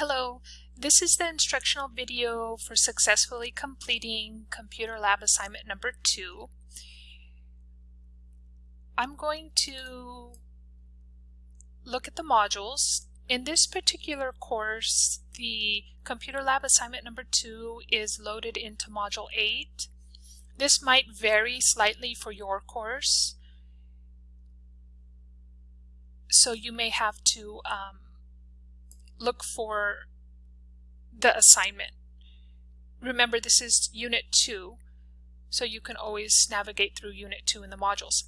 Hello, this is the instructional video for successfully completing computer lab assignment number two. I'm going to look at the modules. In this particular course, the computer lab assignment number two is loaded into module eight. This might vary slightly for your course. So you may have to um, look for the assignment. Remember this is unit 2 so you can always navigate through unit 2 in the modules.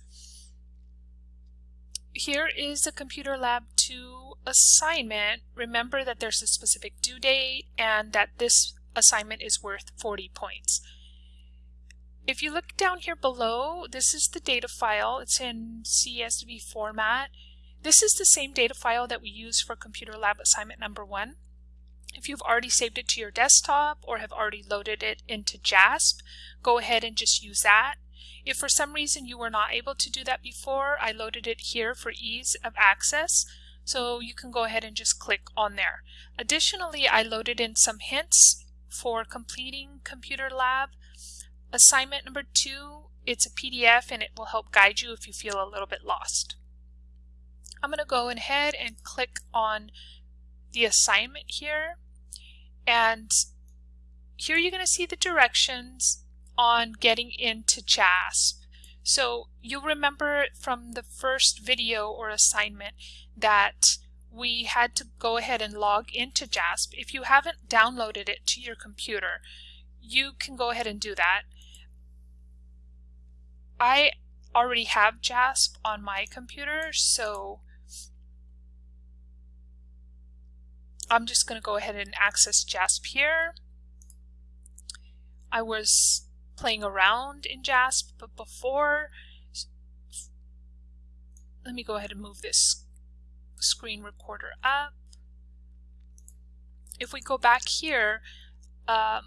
Here is the Computer Lab 2 assignment. Remember that there's a specific due date and that this assignment is worth 40 points. If you look down here below, this is the data file. It's in CSV format. This is the same data file that we use for Computer Lab assignment number one. If you've already saved it to your desktop or have already loaded it into JASP, go ahead and just use that. If for some reason you were not able to do that before, I loaded it here for ease of access. So you can go ahead and just click on there. Additionally, I loaded in some hints for completing Computer Lab. Assignment number two, it's a PDF and it will help guide you if you feel a little bit lost. I'm going to go ahead and click on the assignment here. And here you're going to see the directions on getting into JASP. So you'll remember from the first video or assignment that we had to go ahead and log into JASP. If you haven't downloaded it to your computer, you can go ahead and do that. I already have JASP on my computer, so I'm just going to go ahead and access JASP here. I was playing around in JASP but before. Let me go ahead and move this screen recorder up. If we go back here, um,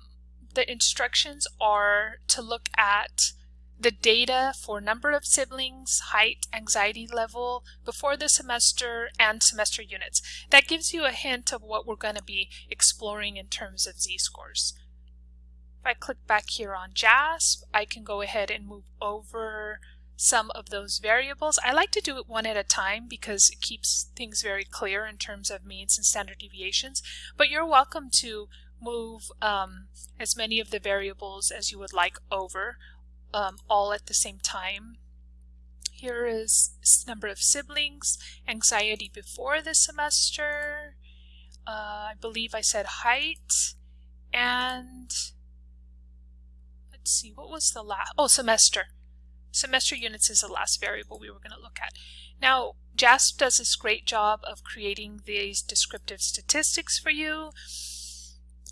the instructions are to look at the data for number of siblings, height, anxiety level before the semester, and semester units. That gives you a hint of what we're going to be exploring in terms of z-scores. If I click back here on JASP, I can go ahead and move over some of those variables. I like to do it one at a time because it keeps things very clear in terms of means and standard deviations, but you're welcome to move um, as many of the variables as you would like over um, all at the same time. Here is number of siblings, anxiety before the semester, uh, I believe I said height, and let's see, what was the last, oh, semester. Semester units is the last variable we were going to look at. Now, JASP does this great job of creating these descriptive statistics for you.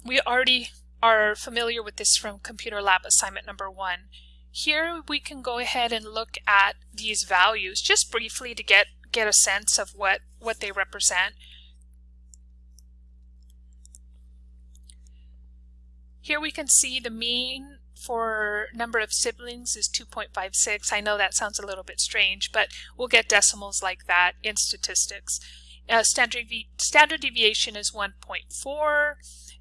We already are familiar with this from Computer Lab assignment number one. Here we can go ahead and look at these values just briefly to get, get a sense of what, what they represent. Here we can see the mean for number of siblings is 2.56. I know that sounds a little bit strange, but we'll get decimals like that in statistics. Uh, standard, standard deviation is 1.4,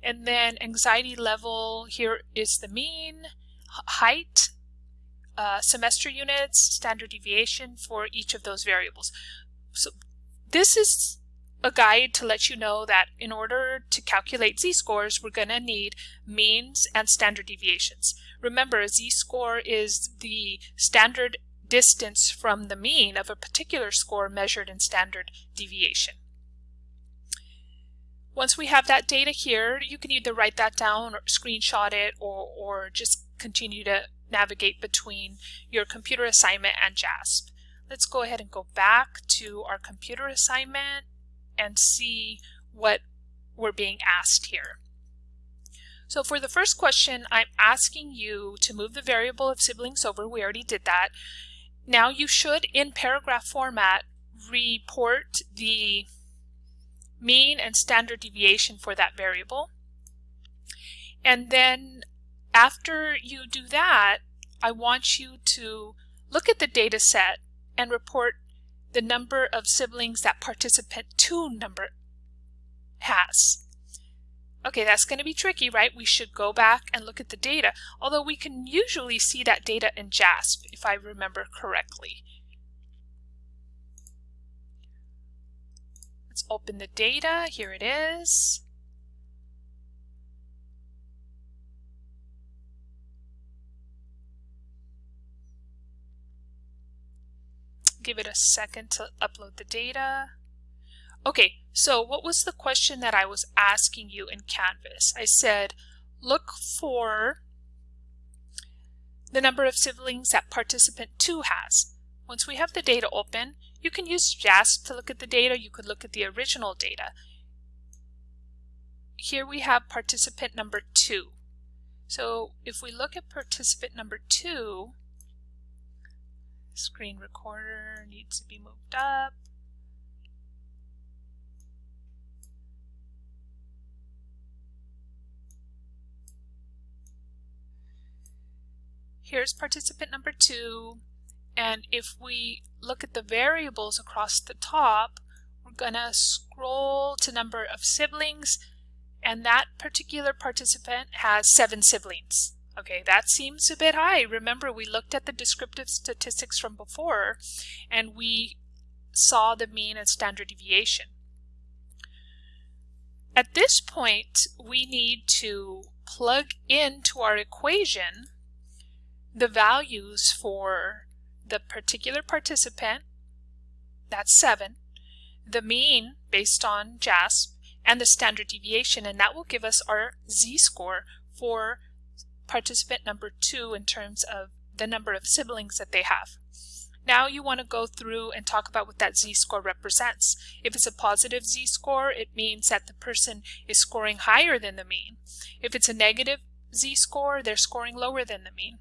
and then anxiety level, here is the mean, height uh, semester units, standard deviation for each of those variables. So this is a guide to let you know that in order to calculate z-scores, we're going to need means and standard deviations. Remember, a z-score is the standard distance from the mean of a particular score measured in standard deviation. Once we have that data here, you can either write that down or screenshot it or, or just continue to navigate between your computer assignment and JASP. Let's go ahead and go back to our computer assignment and see what we're being asked here. So for the first question, I'm asking you to move the variable of siblings over. We already did that. Now you should, in paragraph format, report the mean and standard deviation for that variable. And then after you do that, I want you to look at the data set and report the number of siblings that participant 2 number has. Okay, that's going to be tricky, right? We should go back and look at the data, although we can usually see that data in JASP, if I remember correctly. Let's open the data. Here it is. Give it a second to upload the data. Okay, so what was the question that I was asking you in Canvas? I said, look for the number of siblings that participant 2 has. Once we have the data open, you can use JASP to look at the data. You could look at the original data. Here we have participant number 2. So if we look at participant number 2, screen recorder needs to be moved up. Here's participant number two. And if we look at the variables across the top, we're going to scroll to number of siblings. And that particular participant has seven siblings. Okay, that seems a bit high. Remember, we looked at the descriptive statistics from before, and we saw the mean and standard deviation. At this point, we need to plug into our equation the values for the particular participant, that's 7, the mean based on JASP, and the standard deviation, and that will give us our z-score for participant number 2 in terms of the number of siblings that they have. Now you want to go through and talk about what that z-score represents. If it's a positive z-score, it means that the person is scoring higher than the mean. If it's a negative z-score, they're scoring lower than the mean.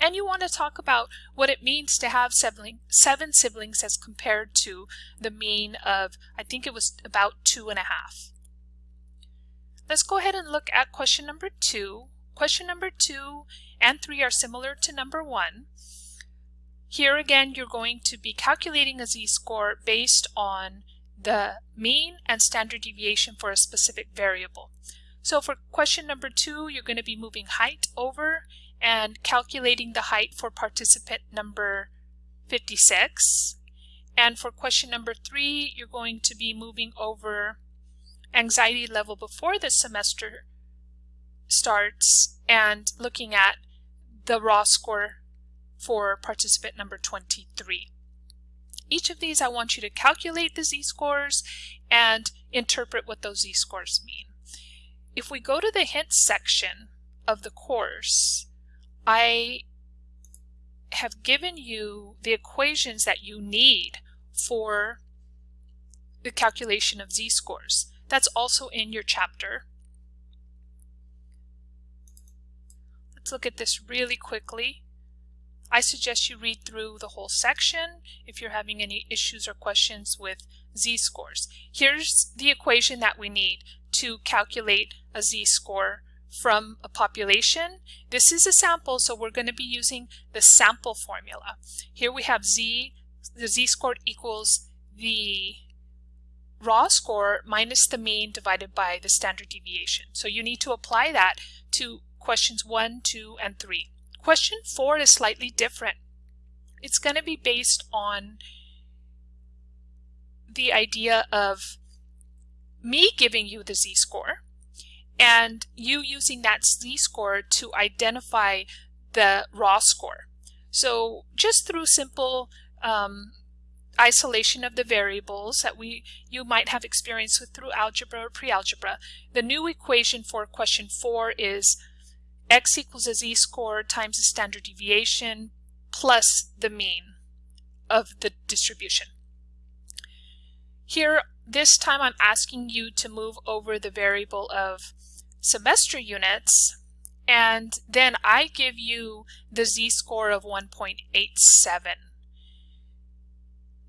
And you want to talk about what it means to have seven siblings as compared to the mean of, I think it was about two and a half. Let's go ahead and look at question number two. Question number two and three are similar to number one. Here again, you're going to be calculating a z-score based on the mean and standard deviation for a specific variable. So for question number two, you're going to be moving height over and calculating the height for participant number 56. And for question number three, you're going to be moving over anxiety level before the semester starts and looking at the raw score for participant number 23. Each of these I want you to calculate the z-scores and interpret what those z-scores mean. If we go to the hints section of the course, I have given you the equations that you need for the calculation of z-scores. That's also in your chapter. Let's look at this really quickly. I suggest you read through the whole section if you're having any issues or questions with z-scores. Here's the equation that we need to calculate a z-score from a population. This is a sample, so we're going to be using the sample formula. Here we have z, the z-score equals the raw score minus the mean divided by the standard deviation. So you need to apply that to questions 1, 2, and 3. Question 4 is slightly different. It's going to be based on the idea of me giving you the z-score and you using that z-score to identify the raw score. So just through simple um, isolation of the variables that we you might have experience with through algebra or pre-algebra, the new equation for question 4 is x equals a z-score times the standard deviation plus the mean of the distribution. Here, this time I'm asking you to move over the variable of semester units, and then I give you the z-score of 1.87.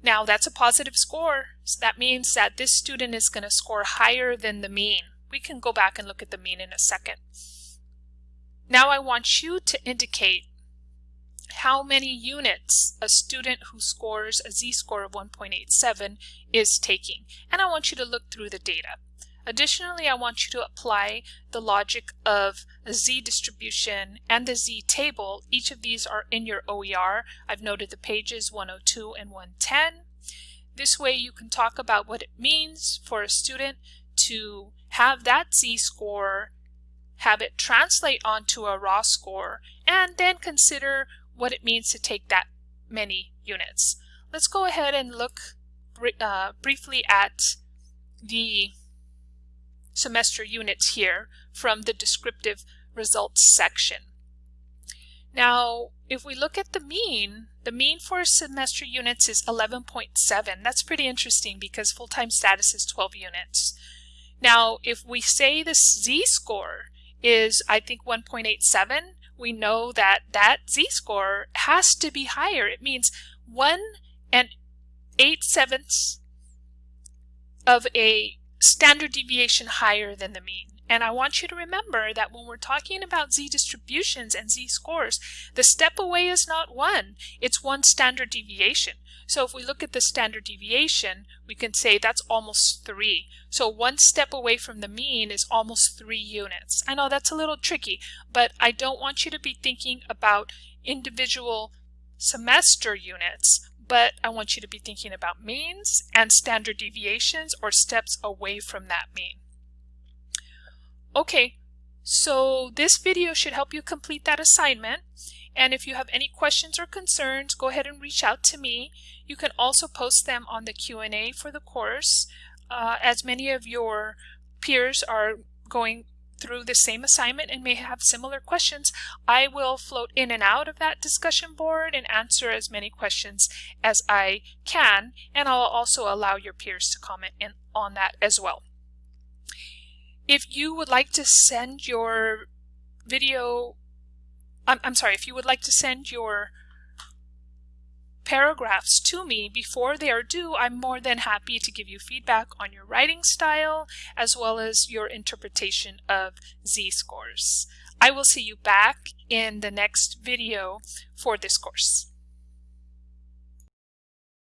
Now that's a positive score, so that means that this student is going to score higher than the mean. We can go back and look at the mean in a second. Now I want you to indicate how many units a student who scores a z-score of 1.87 is taking. And I want you to look through the data. Additionally, I want you to apply the logic of a z distribution and the z table. Each of these are in your OER. I've noted the pages 102 and 110. This way you can talk about what it means for a student to have that z-score, have it translate onto a raw score, and then consider what it means to take that many units. Let's go ahead and look uh, briefly at the semester units here from the descriptive results section. Now, if we look at the mean, the mean for semester units is 11.7. That's pretty interesting because full-time status is 12 units. Now, if we say the z-score is, I think, 1.87, we know that that z-score has to be higher. It means 1 and 8 sevenths of a standard deviation higher than the mean. And I want you to remember that when we're talking about z distributions and z scores, the step away is not one, it's one standard deviation. So if we look at the standard deviation, we can say that's almost three. So one step away from the mean is almost three units. I know that's a little tricky, but I don't want you to be thinking about individual semester units, but I want you to be thinking about means and standard deviations or steps away from that mean. Okay, so this video should help you complete that assignment. And if you have any questions or concerns, go ahead and reach out to me. You can also post them on the Q&A for the course. Uh, as many of your peers are going through the same assignment and may have similar questions, I will float in and out of that discussion board and answer as many questions as I can, and I'll also allow your peers to comment in on that as well. If you would like to send your video, I'm, I'm sorry, if you would like to send your paragraphs to me before they are due, I'm more than happy to give you feedback on your writing style as well as your interpretation of z-scores. I will see you back in the next video for this course.